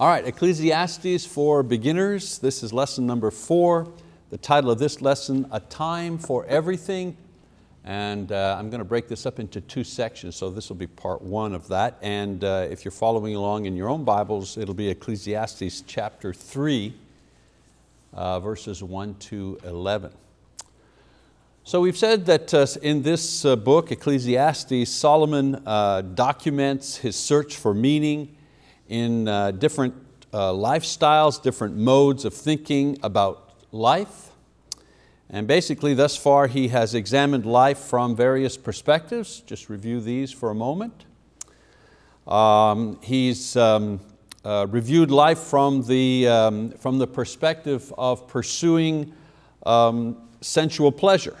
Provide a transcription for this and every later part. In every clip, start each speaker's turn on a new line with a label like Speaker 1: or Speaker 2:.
Speaker 1: All right, Ecclesiastes for beginners. This is lesson number four. The title of this lesson, A Time for Everything. And uh, I'm going to break this up into two sections, so this will be part one of that. And uh, if you're following along in your own Bibles, it'll be Ecclesiastes chapter three, uh, verses one to 11. So we've said that uh, in this uh, book, Ecclesiastes, Solomon uh, documents his search for meaning, in uh, different uh, lifestyles, different modes of thinking about life. And basically thus far he has examined life from various perspectives. Just review these for a moment. Um, he's um, uh, reviewed life from the, um, from the perspective of pursuing um, sensual pleasure.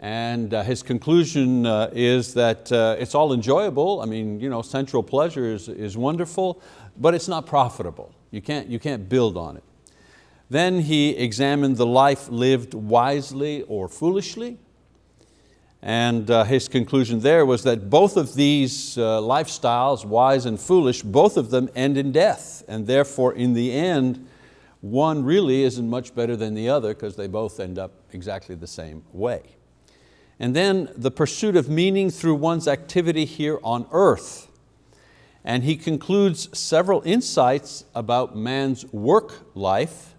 Speaker 1: And uh, his conclusion uh, is that uh, it's all enjoyable. I mean, you know, sensual pleasure is, is wonderful, but it's not profitable. You can't, you can't build on it. Then he examined the life lived wisely or foolishly. And uh, his conclusion there was that both of these uh, lifestyles, wise and foolish, both of them end in death. And therefore, in the end, one really isn't much better than the other because they both end up exactly the same way. And then the pursuit of meaning through one's activity here on earth. And he concludes several insights about man's work life.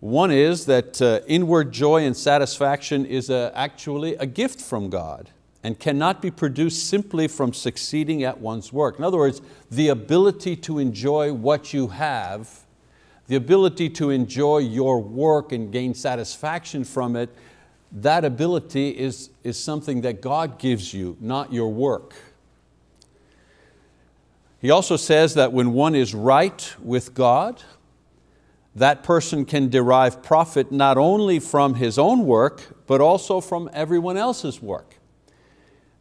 Speaker 1: One is that uh, inward joy and satisfaction is a, actually a gift from God and cannot be produced simply from succeeding at one's work. In other words, the ability to enjoy what you have, the ability to enjoy your work and gain satisfaction from it that ability is, is something that God gives you, not your work. He also says that when one is right with God, that person can derive profit not only from his own work, but also from everyone else's work.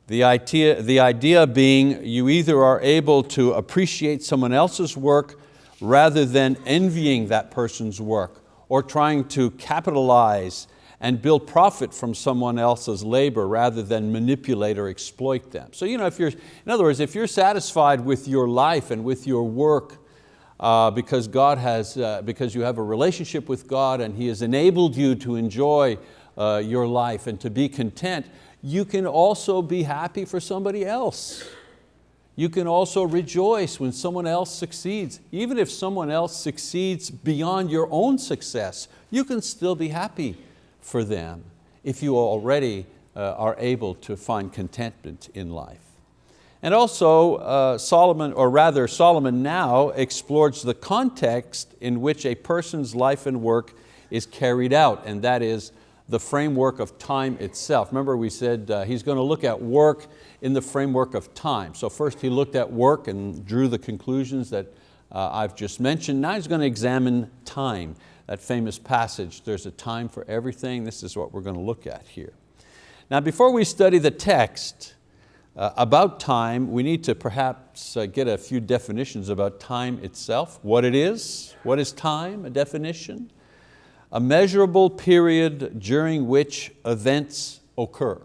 Speaker 1: The idea, the idea being you either are able to appreciate someone else's work rather than envying that person's work or trying to capitalize and build profit from someone else's labor rather than manipulate or exploit them. So you know, if you're, in other words, if you're satisfied with your life and with your work uh, because, God has, uh, because you have a relationship with God and He has enabled you to enjoy uh, your life and to be content, you can also be happy for somebody else. You can also rejoice when someone else succeeds. Even if someone else succeeds beyond your own success, you can still be happy for them if you already uh, are able to find contentment in life. And also uh, Solomon, or rather Solomon now explores the context in which a person's life and work is carried out, and that is the framework of time itself. Remember we said uh, he's going to look at work in the framework of time. So first he looked at work and drew the conclusions that uh, I've just mentioned. Now he's going to examine time that famous passage, there's a time for everything. This is what we're going to look at here. Now before we study the text uh, about time, we need to perhaps uh, get a few definitions about time itself, what it is, what is time, a definition, a measurable period during which events occur.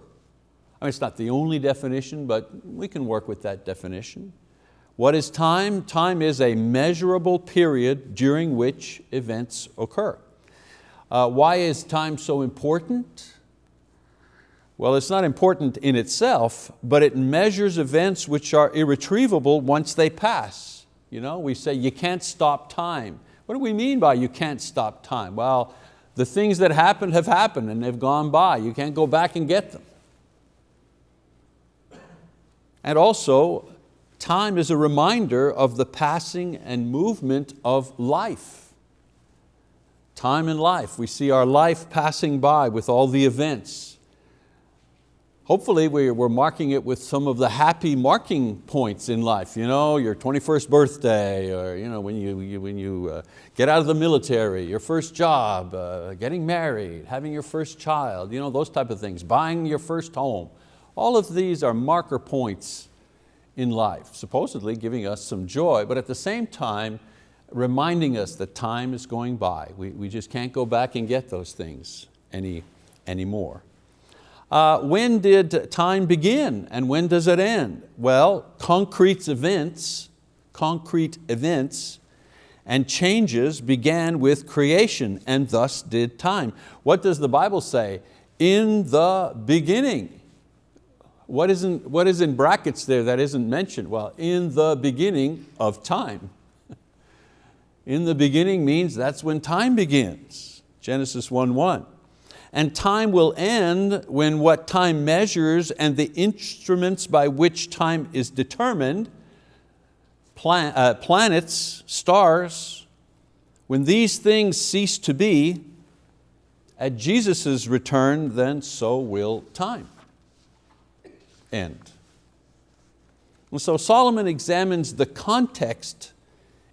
Speaker 1: I mean, it's not the only definition, but we can work with that definition. What is time? Time is a measurable period during which events occur. Uh, why is time so important? Well, it's not important in itself, but it measures events which are irretrievable once they pass. You know, we say you can't stop time. What do we mean by you can't stop time? Well, the things that happened have happened and they've gone by. You can't go back and get them. And also, Time is a reminder of the passing and movement of life. Time in life, we see our life passing by with all the events. Hopefully we're marking it with some of the happy marking points in life, you know, your 21st birthday, or you know, when you, when you uh, get out of the military, your first job, uh, getting married, having your first child, you know, those type of things, buying your first home. All of these are marker points in life, supposedly giving us some joy, but at the same time, reminding us that time is going by. We, we just can't go back and get those things any, anymore. Uh, when did time begin and when does it end? Well, concrete events, concrete events and changes began with creation and thus did time. What does the Bible say? In the beginning. What, isn't, what is in brackets there that isn't mentioned? Well, in the beginning of time. in the beginning means that's when time begins. Genesis 1.1. And time will end when what time measures and the instruments by which time is determined, plan, uh, planets, stars, when these things cease to be, at Jesus' return, then so will time end. And so Solomon examines the context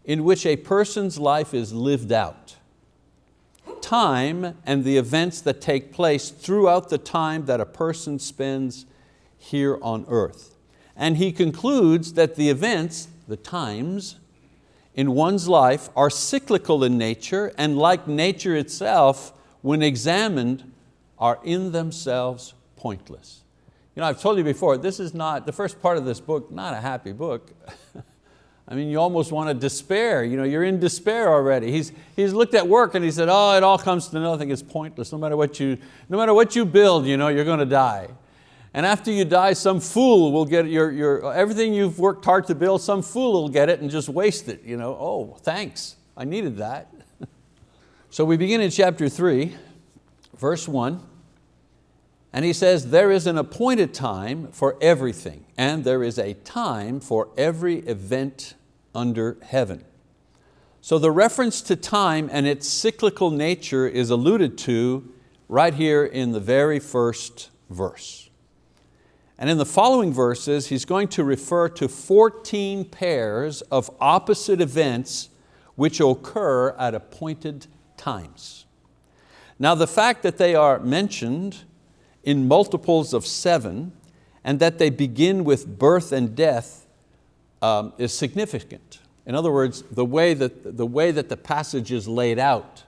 Speaker 1: in which a person's life is lived out. Time and the events that take place throughout the time that a person spends here on earth. And he concludes that the events, the times, in one's life are cyclical in nature and like nature itself, when examined, are in themselves pointless. You know, I've told you before, this is not, the first part of this book, not a happy book. I mean, you almost want to despair. You know, you're in despair already. He's, he's looked at work and he said, oh, it all comes to nothing, it's pointless. No matter what you, no matter what you build, you know, you're going to die. And after you die, some fool will get your, your, everything you've worked hard to build, some fool will get it and just waste it. You know, oh, thanks, I needed that. so we begin in chapter three, verse one. And he says, there is an appointed time for everything, and there is a time for every event under heaven. So the reference to time and its cyclical nature is alluded to right here in the very first verse. And in the following verses, he's going to refer to 14 pairs of opposite events which occur at appointed times. Now the fact that they are mentioned in multiples of seven and that they begin with birth and death um, is significant. In other words, the way, that, the way that the passage is laid out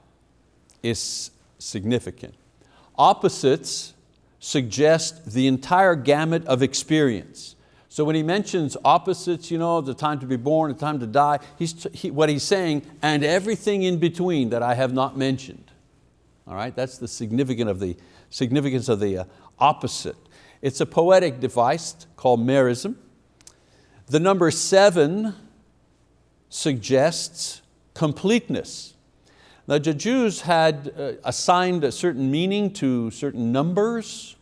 Speaker 1: is significant. Opposites suggest the entire gamut of experience. So when he mentions opposites, you know, the time to be born, the time to die, he's, he, what he's saying, and everything in between that I have not mentioned. All right, that's the significance of the, significance of the uh, opposite. It's a poetic device called merism. The number seven suggests completeness. Now the Jews had uh, assigned a certain meaning to certain numbers.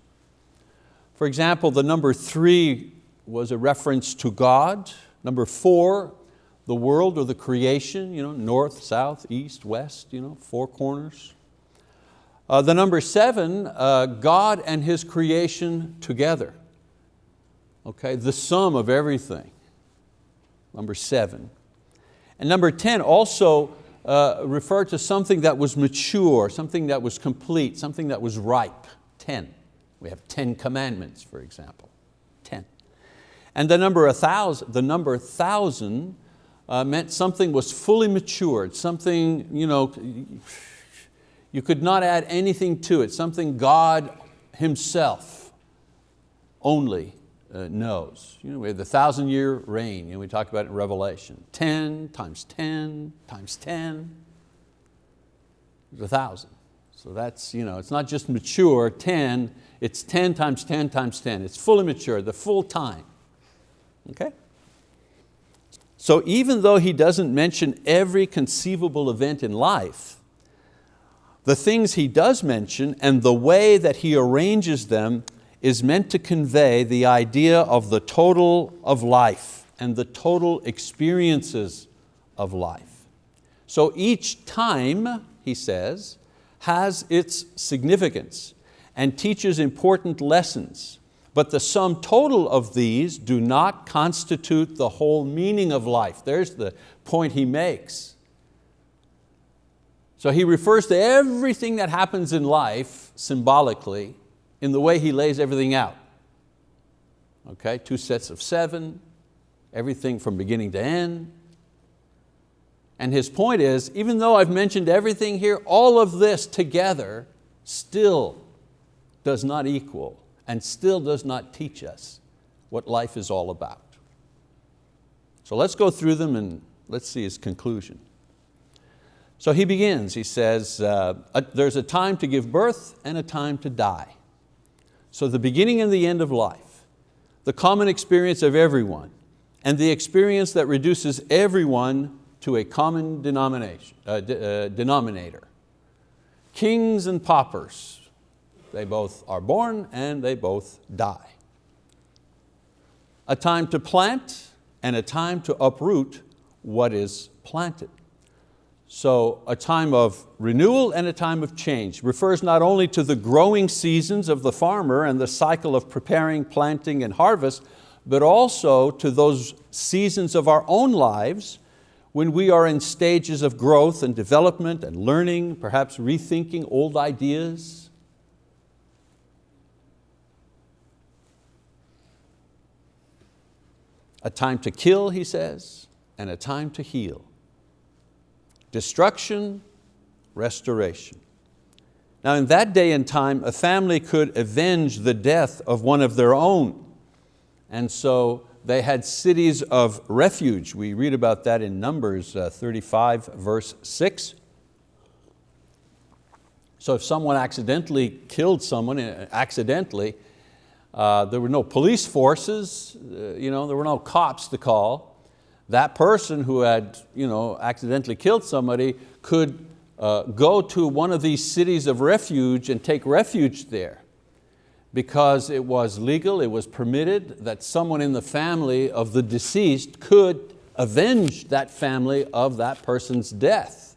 Speaker 1: For example, the number three was a reference to God. Number four, the world or the creation, you know, north, south, east, west, you know, four corners. Uh, the number seven, uh, God and His creation together. Okay, the sum of everything, number seven. And number 10 also uh, referred to something that was mature, something that was complete, something that was ripe, 10. We have 10 commandments, for example, 10. And the number, a thousand, the number thousand uh, meant something was fully matured, something, you know, you could not add anything to it, something God Himself only uh, knows. You know, we have the thousand year reign, know, we talk about it in Revelation. 10 times 10 times 10 is a thousand. So that's, you know, it's not just mature, 10, it's 10 times 10 times 10. It's fully mature, the full time. Okay? So even though he doesn't mention every conceivable event in life, the things he does mention and the way that he arranges them is meant to convey the idea of the total of life and the total experiences of life. So each time, he says, has its significance and teaches important lessons, but the sum total of these do not constitute the whole meaning of life. There's the point he makes. So he refers to everything that happens in life symbolically in the way he lays everything out. Okay, two sets of seven, everything from beginning to end. And his point is, even though I've mentioned everything here, all of this together still does not equal and still does not teach us what life is all about. So let's go through them and let's see his conclusion. So he begins, he says, uh, there's a time to give birth and a time to die. So the beginning and the end of life, the common experience of everyone, and the experience that reduces everyone to a common denomination, uh, uh, denominator. Kings and paupers, they both are born and they both die. A time to plant and a time to uproot what is planted. So a time of renewal and a time of change refers not only to the growing seasons of the farmer and the cycle of preparing, planting, and harvest, but also to those seasons of our own lives when we are in stages of growth and development and learning, perhaps rethinking old ideas. A time to kill, he says, and a time to heal. Destruction, restoration. Now in that day and time, a family could avenge the death of one of their own. And so they had cities of refuge. We read about that in Numbers uh, 35 verse six. So if someone accidentally killed someone, uh, accidentally, uh, there were no police forces, uh, you know, there were no cops to call. That person who had you know, accidentally killed somebody could uh, go to one of these cities of refuge and take refuge there because it was legal, it was permitted that someone in the family of the deceased could avenge that family of that person's death.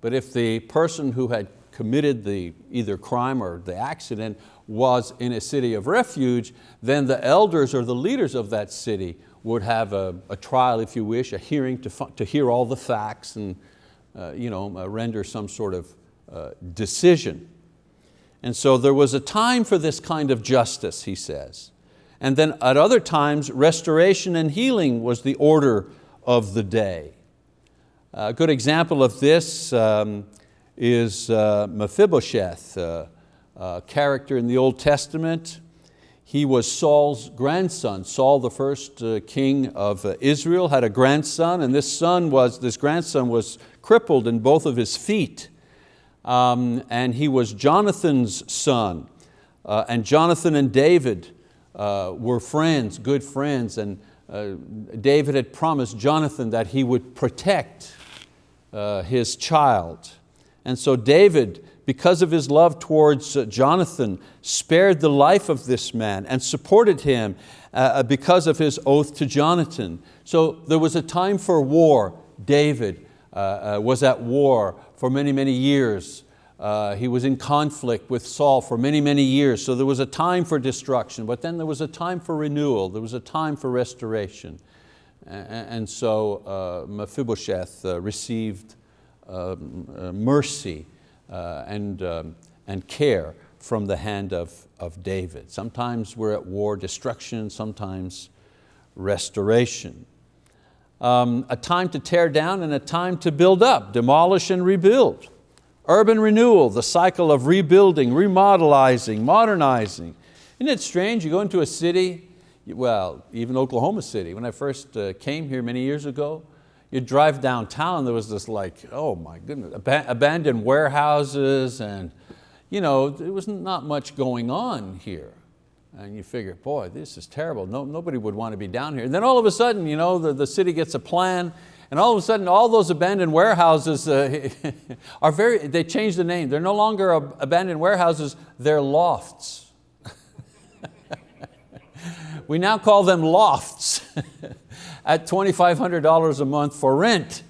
Speaker 1: But if the person who had committed the either crime or the accident was in a city of refuge, then the elders or the leaders of that city would have a, a trial, if you wish, a hearing to, to hear all the facts and uh, you know, uh, render some sort of uh, decision. And so there was a time for this kind of justice, he says. And then at other times, restoration and healing was the order of the day. A good example of this um, is uh, Mephibosheth, uh, a character in the Old Testament. He was Saul's grandson. Saul, the first uh, king of uh, Israel, had a grandson, and this son was, this grandson was crippled in both of his feet um, and he was Jonathan's son. Uh, and Jonathan and David uh, were friends, good friends, and uh, David had promised Jonathan that he would protect uh, his child. And so David, because of his love towards uh, Jonathan, spared the life of this man and supported him uh, because of his oath to Jonathan. So there was a time for war. David was at war for many, many years. Uh, he was in conflict with Saul for many, many years. So there was a time for destruction, but then there was a time for renewal. There was a time for restoration. And so uh, Mephibosheth uh, received um, uh, mercy uh, and, um, and care from the hand of, of David. Sometimes we're at war, destruction, sometimes restoration um, a time to tear down and a time to build up, demolish and rebuild. Urban renewal, the cycle of rebuilding, remodelizing, modernizing. Isn't it strange, you go into a city, well, even Oklahoma City, when I first uh, came here many years ago, you drive downtown, there was this like, oh my goodness, ab abandoned warehouses and you know, there was not much going on here. And you figure, boy, this is terrible. No, nobody would want to be down here. And then all of a sudden, you know, the, the city gets a plan and all of a sudden all those abandoned warehouses uh, are very, they change the name. They're no longer abandoned warehouses, they're lofts. We now call them lofts at $2,500 a month for rent.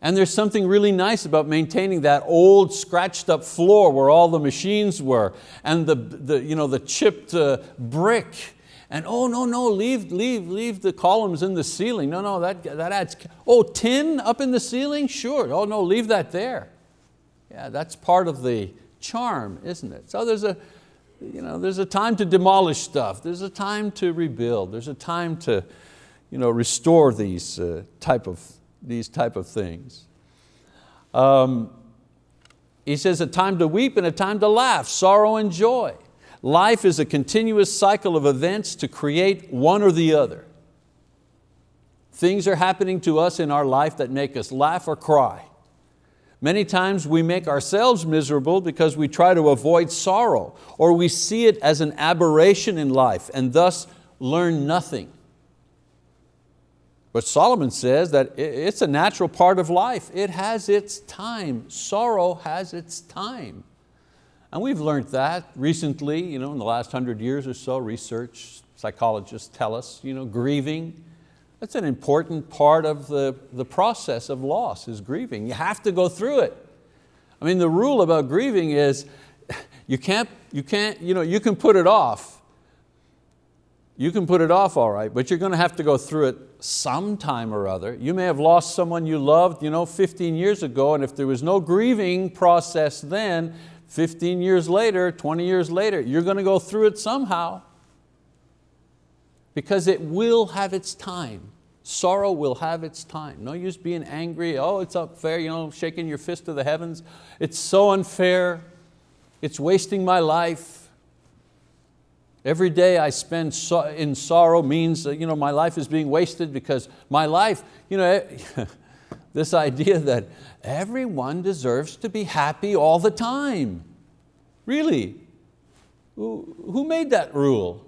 Speaker 1: And there's something really nice about maintaining that old scratched up floor where all the machines were and the, the, you know, the chipped uh, brick. And oh, no, no, leave, leave, leave the columns in the ceiling. No, no, that, that adds, oh, tin up in the ceiling? Sure, oh no, leave that there. Yeah, that's part of the charm, isn't it? So there's a, you know, there's a time to demolish stuff. There's a time to rebuild. There's a time to you know, restore these uh, type of these type of things. Um, he says a time to weep and a time to laugh, sorrow and joy. Life is a continuous cycle of events to create one or the other. Things are happening to us in our life that make us laugh or cry. Many times we make ourselves miserable because we try to avoid sorrow or we see it as an aberration in life and thus learn nothing. But Solomon says that it's a natural part of life. It has its time. Sorrow has its time. And we've learned that recently, you know, in the last hundred years or so, research, psychologists tell us, you know, grieving, that's an important part of the, the process of loss, is grieving. You have to go through it. I mean, the rule about grieving is you can't, you can't, you know, you can put it off. You can put it off all right, but you're going to have to go through it sometime or other. You may have lost someone you loved you know, 15 years ago, and if there was no grieving process then, 15 years later, 20 years later, you're going to go through it somehow because it will have its time. Sorrow will have its time. No use being angry, oh, it's unfair, you know, shaking your fist to the heavens. It's so unfair, it's wasting my life. Every day I spend in sorrow means that, you know, my life is being wasted because my life, you know, this idea that everyone deserves to be happy all the time. Really? Who made that rule?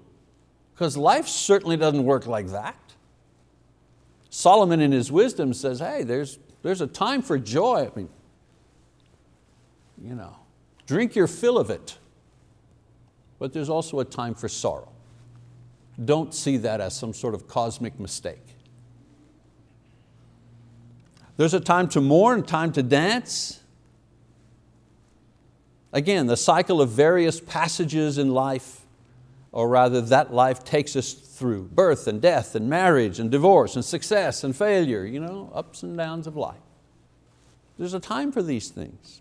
Speaker 1: Because life certainly doesn't work like that. Solomon in his wisdom says, hey, there's, there's a time for joy. I mean, you know, drink your fill of it. But there's also a time for sorrow. Don't see that as some sort of cosmic mistake. There's a time to mourn, time to dance. Again, the cycle of various passages in life or rather that life takes us through birth and death and marriage and divorce and success and failure, you know, ups and downs of life. There's a time for these things.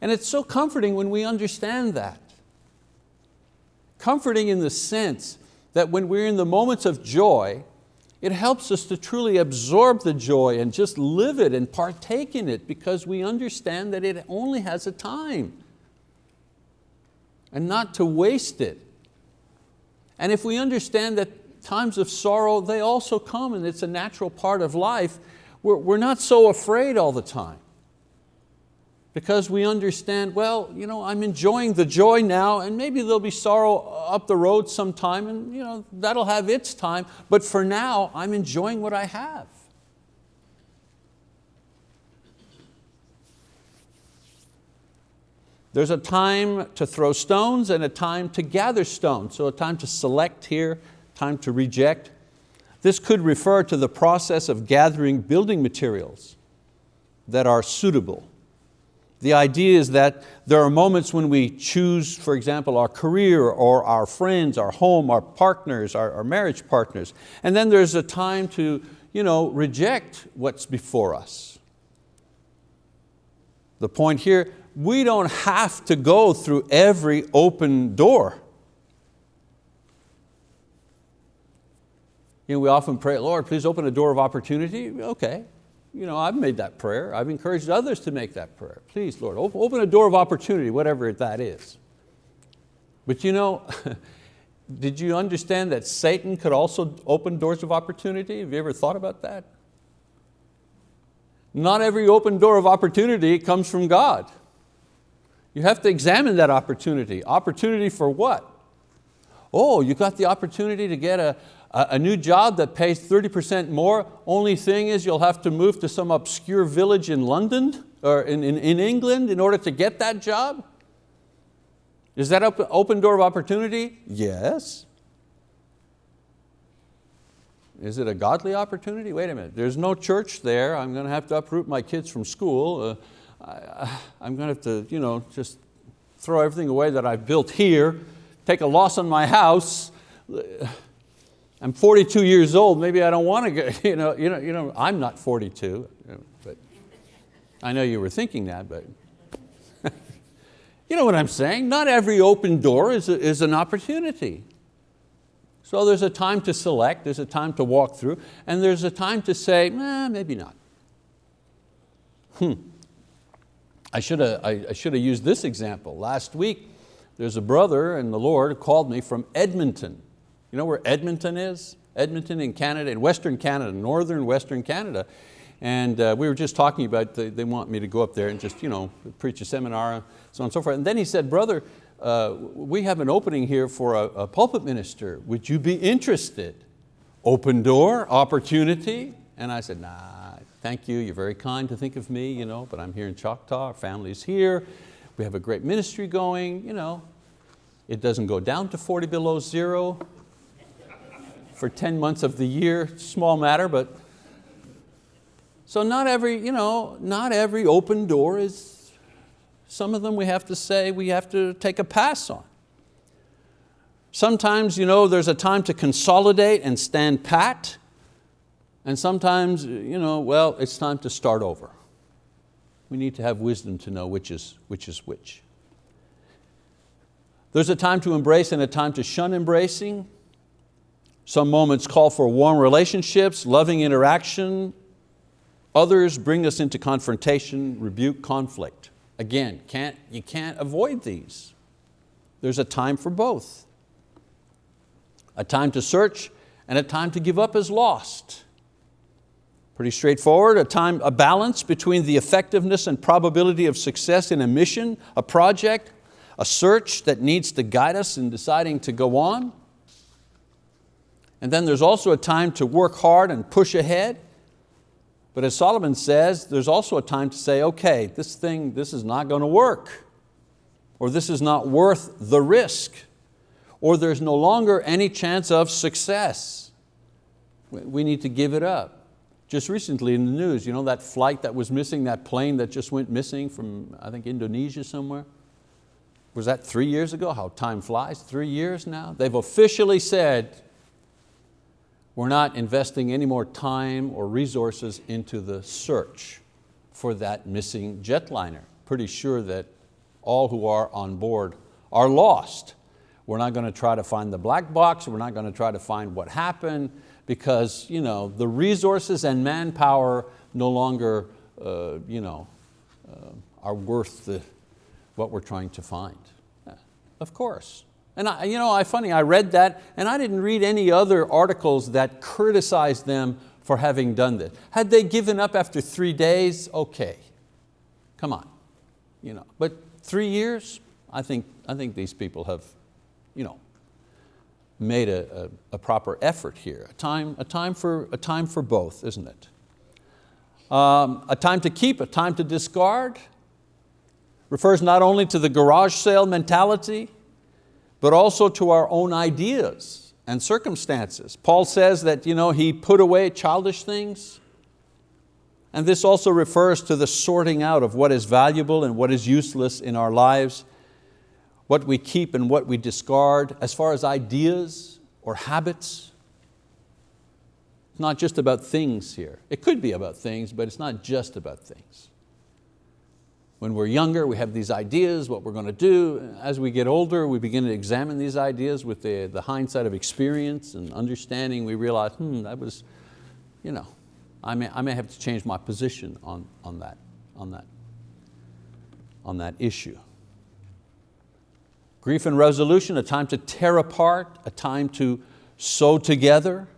Speaker 1: And it's so comforting when we understand that. Comforting in the sense that when we're in the moments of joy, it helps us to truly absorb the joy and just live it and partake in it because we understand that it only has a time and not to waste it and if we understand that times of sorrow, they also come and it's a natural part of life, we're, we're not so afraid all the time. Because we understand, well, you know, I'm enjoying the joy now and maybe there'll be sorrow up the road sometime and you know, that'll have its time, but for now, I'm enjoying what I have. There's a time to throw stones and a time to gather stones. So a time to select here, time to reject. This could refer to the process of gathering building materials that are suitable. The idea is that there are moments when we choose, for example, our career or our friends, our home, our partners, our, our marriage partners. And then there's a time to you know, reject what's before us. The point here, we don't have to go through every open door. You know, we often pray, Lord, please open a door of opportunity. Okay, you know, I've made that prayer. I've encouraged others to make that prayer. Please, Lord, open a door of opportunity, whatever that is. But you know, did you understand that Satan could also open doors of opportunity? Have you ever thought about that? Not every open door of opportunity comes from God. You have to examine that opportunity. Opportunity for what? Oh, you got the opportunity to get a, a new job that pays 30% more. Only thing is you'll have to move to some obscure village in London or in, in, in England in order to get that job. Is that open, open door of opportunity? Yes. Is it a godly opportunity? Wait a minute, there's no church there. I'm going to have to uproot my kids from school. Uh, I, am going to have to you know, just throw everything away that I've built here, take a loss on my house. I'm 42 years old, maybe I don't want to go, you know, you know, you know I'm not 42, but I know you were thinking that, but you know what I'm saying? Not every open door is, a, is an opportunity. So there's a time to select, there's a time to walk through, and there's a time to say, eh, maybe not. Hmm. I should have, I, I should have used this example. Last week, there's a brother in the Lord who called me from Edmonton. You know where Edmonton is? Edmonton in Canada, in Western Canada, Northern Western Canada. And uh, we were just talking about, the, they want me to go up there and just you know, preach a seminar, and so on and so forth. And then he said, brother, uh, we have an opening here for a, a pulpit minister. Would you be interested? Open door, opportunity. And I said, nah, thank you, you're very kind to think of me, you know, but I'm here in Choctaw, our family's here, we have a great ministry going, you know. It doesn't go down to 40 below zero for 10 months of the year, small matter, but so not every, you know, not every open door is, some of them we have to say we have to take a pass on. Sometimes you know, there's a time to consolidate and stand pat, and sometimes, you know, well, it's time to start over. We need to have wisdom to know which is which. Is which. There's a time to embrace and a time to shun embracing. Some moments call for warm relationships, loving interaction, Others bring us into confrontation, rebuke, conflict. Again, can't, you can't avoid these. There's a time for both. A time to search and a time to give up as lost. Pretty straightforward, a, time, a balance between the effectiveness and probability of success in a mission, a project, a search that needs to guide us in deciding to go on. And then there's also a time to work hard and push ahead, but as Solomon says, there's also a time to say, okay, this thing, this is not going to work, or this is not worth the risk, or there's no longer any chance of success. We need to give it up. Just recently in the news, you know that flight that was missing, that plane that just went missing from, I think, Indonesia somewhere? Was that three years ago? How time flies, three years now? They've officially said we're not investing any more time or resources into the search for that missing jetliner. Pretty sure that all who are on board are lost. We're not going to try to find the black box, we're not going to try to find what happened because you know, the resources and manpower no longer uh, you know, uh, are worth the, what we're trying to find. Yeah, of course. And I, you know, I, funny, I read that and I didn't read any other articles that criticized them for having done this. Had they given up after three days, okay, come on. You know, but three years, I think, I think these people have you know, made a, a, a proper effort here. A time, a, time for, a time for both, isn't it? Um, a time to keep, a time to discard, refers not only to the garage sale mentality, but also to our own ideas and circumstances. Paul says that you know, he put away childish things, and this also refers to the sorting out of what is valuable and what is useless in our lives, what we keep and what we discard, as far as ideas or habits. It's not just about things here. It could be about things, but it's not just about things. When we're younger, we have these ideas, what we're going to do. As we get older, we begin to examine these ideas with the, the hindsight of experience and understanding. We realize, hmm, that was, you know, I may, I may have to change my position on, on, that, on, that, on that issue. Grief and resolution, a time to tear apart, a time to sew together,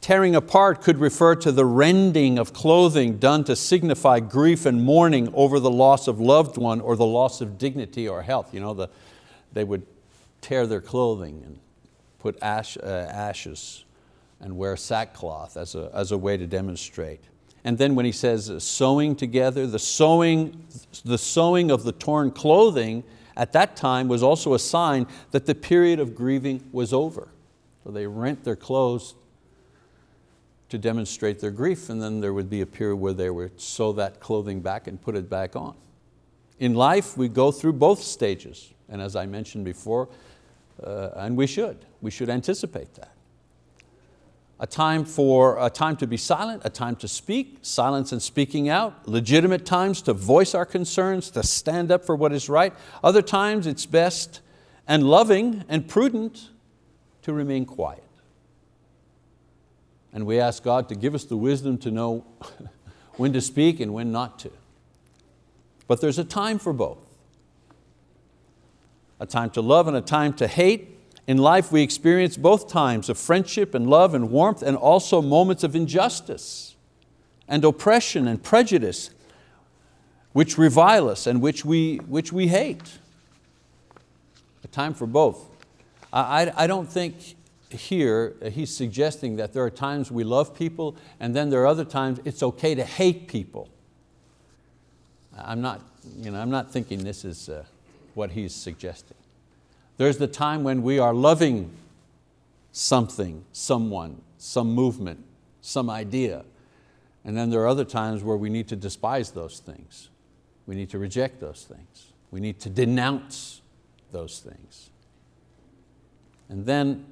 Speaker 1: Tearing apart could refer to the rending of clothing done to signify grief and mourning over the loss of loved one or the loss of dignity or health. You know, the, they would tear their clothing and put ash, uh, ashes and wear sackcloth as a, as a way to demonstrate. And then when he says uh, sewing together, the sewing, the sewing of the torn clothing at that time was also a sign that the period of grieving was over. So they rent their clothes to demonstrate their grief and then there would be a period where they would sew that clothing back and put it back on. In life, we go through both stages and as I mentioned before, uh, and we should, we should anticipate that. A time, for, a time to be silent, a time to speak, silence and speaking out, legitimate times to voice our concerns, to stand up for what is right. Other times it's best and loving and prudent to remain quiet. And we ask God to give us the wisdom to know when to speak and when not to. But there's a time for both. A time to love and a time to hate, In life we experience both times of friendship and love and warmth and also moments of injustice and oppression and prejudice which revile us and which we, which we hate. A time for both. I, I don't think here he's suggesting that there are times we love people and then there are other times it's okay to hate people. I'm not, you know, I'm not thinking this is uh, what he's suggesting. There's the time when we are loving something, someone, some movement, some idea. And then there are other times where we need to despise those things. We need to reject those things. We need to denounce those things. And then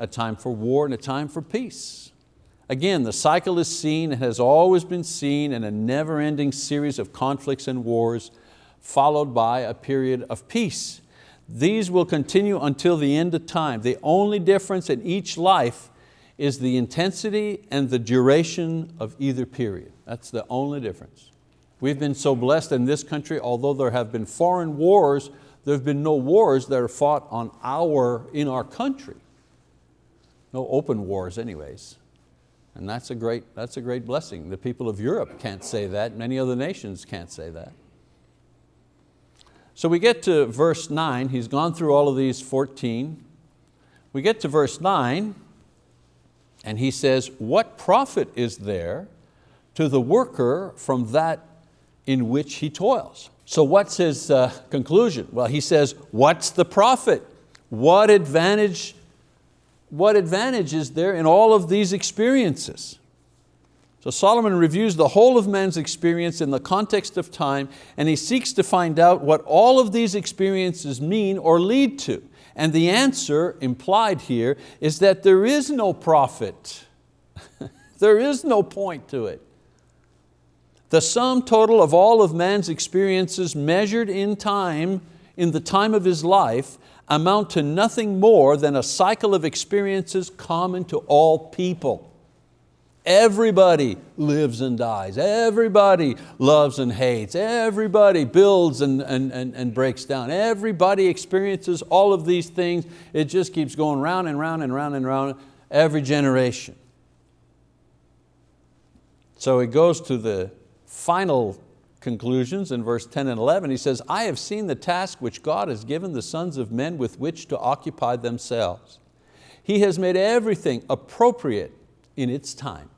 Speaker 1: a time for war and a time for peace. Again, the cycle is seen and has always been seen in a never-ending series of conflicts and wars followed by a period of peace. These will continue until the end of time. The only difference in each life is the intensity and the duration of either period. That's the only difference. We've been so blessed in this country, although there have been foreign wars, there have been no wars that are fought on our, in our country. No open wars anyways. And that's a, great, that's a great blessing. The people of Europe can't say that, many other nations can't say that. So we get to verse nine, he's gone through all of these 14. We get to verse nine and he says, what profit is there to the worker from that in which he toils? So what's his uh, conclusion? Well, he says, what's the profit? What advantage, what advantage is there in all of these experiences? So Solomon reviews the whole of man's experience in the context of time and he seeks to find out what all of these experiences mean or lead to. And the answer implied here is that there is no profit. there is no point to it. The sum total of all of man's experiences measured in time, in the time of his life, amount to nothing more than a cycle of experiences common to all people. Everybody lives and dies. Everybody loves and hates. Everybody builds and, and, and, and, breaks down. Everybody experiences all of these things. It just keeps going round and round and round and round every generation. So it goes to the final conclusions in verse 10 and 11. He says, I have seen the task which God has given the sons of men with which to occupy themselves. He has made everything appropriate in its time.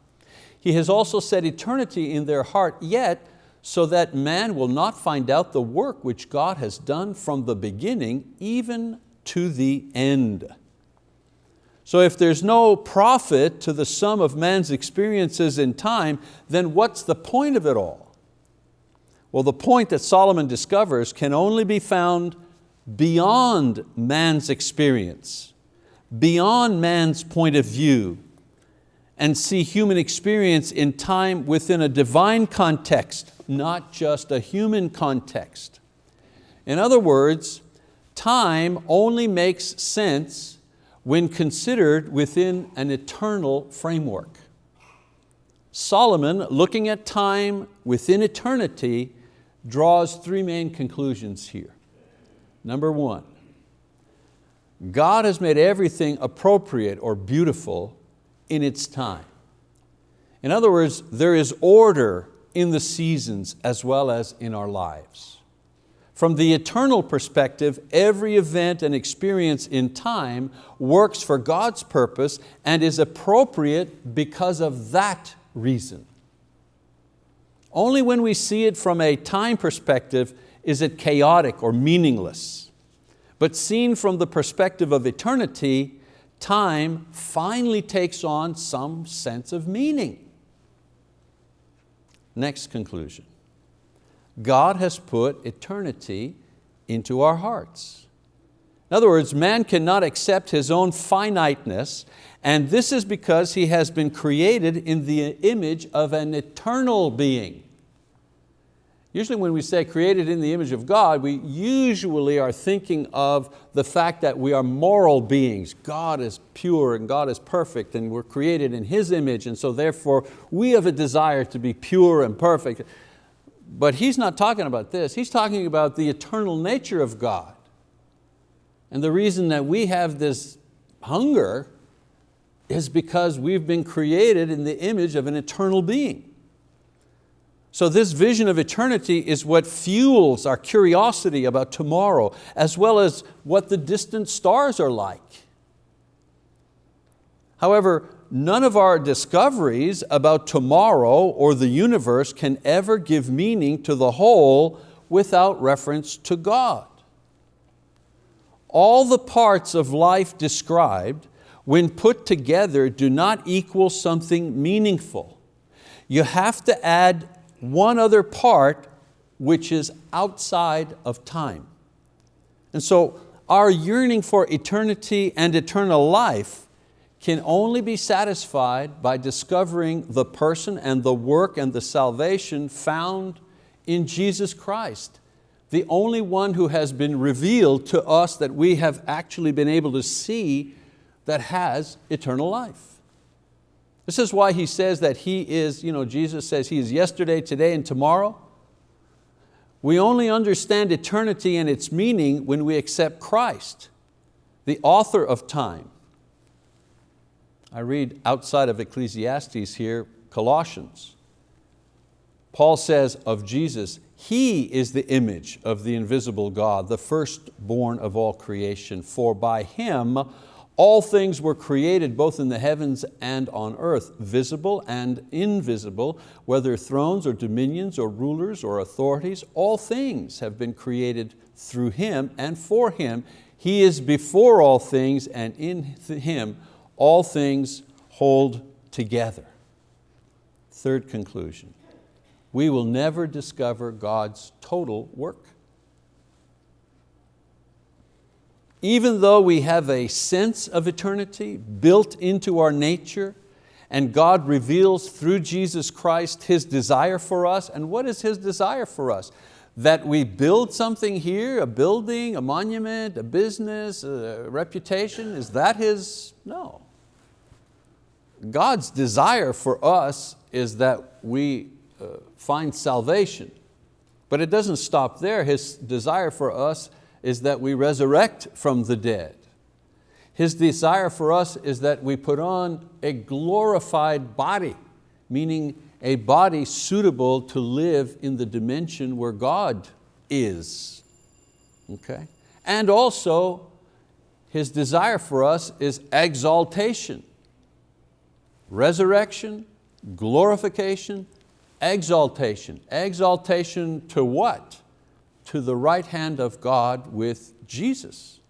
Speaker 1: He has also set eternity in their heart, yet so that man will not find out the work which God has done from the beginning even to the end. So if there's no profit to the sum of man's experiences in time, then what's the point of it all? Well, the point that Solomon discovers can only be found beyond man's experience, beyond man's point of view, and see human experience in time within a divine context, not just a human context. In other words, time only makes sense when considered within an eternal framework. Solomon, looking at time within eternity, draws three main conclusions here. Number one, God has made everything appropriate or beautiful in its time. In other words, there is order in the seasons as well as in our lives. From the eternal perspective, every event and experience in time works for God's purpose and is appropriate because of that reason. Only when we see it from a time perspective is it chaotic or meaningless. But seen from the perspective of eternity, time finally takes on some sense of meaning. Next conclusion. God has put eternity into our hearts. In other words, man cannot accept his own finiteness and this is because he has been created in the image of an eternal being. Usually when we say created in the image of God, we usually are thinking of the fact that we are moral beings. God is pure and God is perfect and we're created in His image and so therefore we have a desire to be pure and perfect. But he's not talking about this, he's talking about the eternal nature of God. And the reason that we have this hunger is because we've been created in the image of an eternal being. So this vision of eternity is what fuels our curiosity about tomorrow, as well as what the distant stars are like. However, none of our discoveries about tomorrow or the universe can ever give meaning to the whole without reference to God. All the parts of life described, when put together, do not equal something meaningful. You have to add one other part which is outside of time. And so our yearning for eternity and eternal life can only be satisfied by discovering the person and the work and the salvation found in Jesus Christ, the only one who has been revealed to us that we have actually been able to see that has eternal life. This is why he says that He is, you know, Jesus says He is yesterday, today, and tomorrow. We only understand eternity and its meaning when we accept Christ, the author of time, I read outside of Ecclesiastes here, Colossians. Paul says of Jesus, He is the image of the invisible God, the firstborn of all creation, for by Him all things were created both in the heavens and on earth, visible and invisible, whether thrones or dominions or rulers or authorities, all things have been created through Him and for Him. He is before all things and in Him all things hold together. Third conclusion, we will never discover God's total work. Even though we have a sense of eternity built into our nature, and God reveals through Jesus Christ His desire for us, and what is His desire for us? That we build something here, a building, a monument, a business, a reputation, is that His? No. God's desire for us is that we uh, find salvation. But it doesn't stop there. His desire for us is that we resurrect from the dead. His desire for us is that we put on a glorified body, meaning a body suitable to live in the dimension where God is. Okay? And also, His desire for us is exaltation resurrection, glorification, exaltation. Exaltation to what? To the right hand of God with Jesus.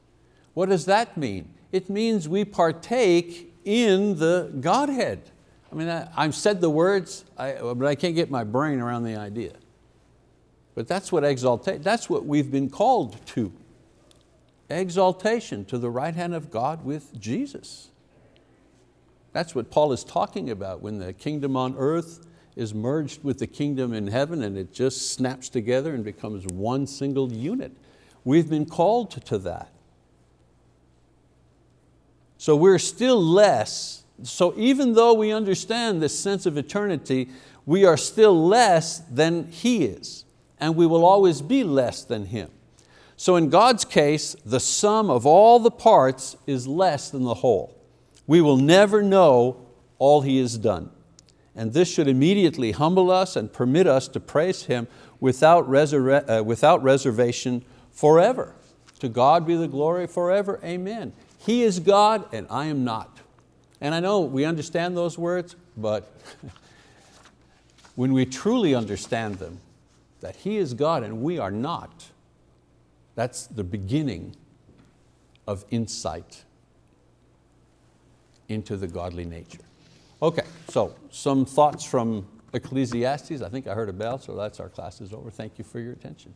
Speaker 1: What does that mean? It means we partake in the Godhead. I mean, I, have said the words, I, but I can't get my brain around the idea. But that's what exaltation, that's what we've been called to. Exaltation to the right hand of God with Jesus. That's what Paul is talking about when the kingdom on earth is merged with the kingdom in heaven and it just snaps together and becomes one single unit. We've been called to that. So we're still less, so even though we understand this sense of eternity, we are still less than He is, and we will always be less than Him. So in God's case, the sum of all the parts is less than the whole. We will never know all He has done. And this should immediately humble us and permit us to praise Him without, uh, without reservation forever. To God be the glory forever, amen. He is God and I am not. And I know we understand those words, but when we truly understand them, that He is God and we are not, that's the beginning of insight into the godly nature. Okay, so some thoughts from Ecclesiastes. I think I heard a bell, so that's our class is over. Thank you for your attention.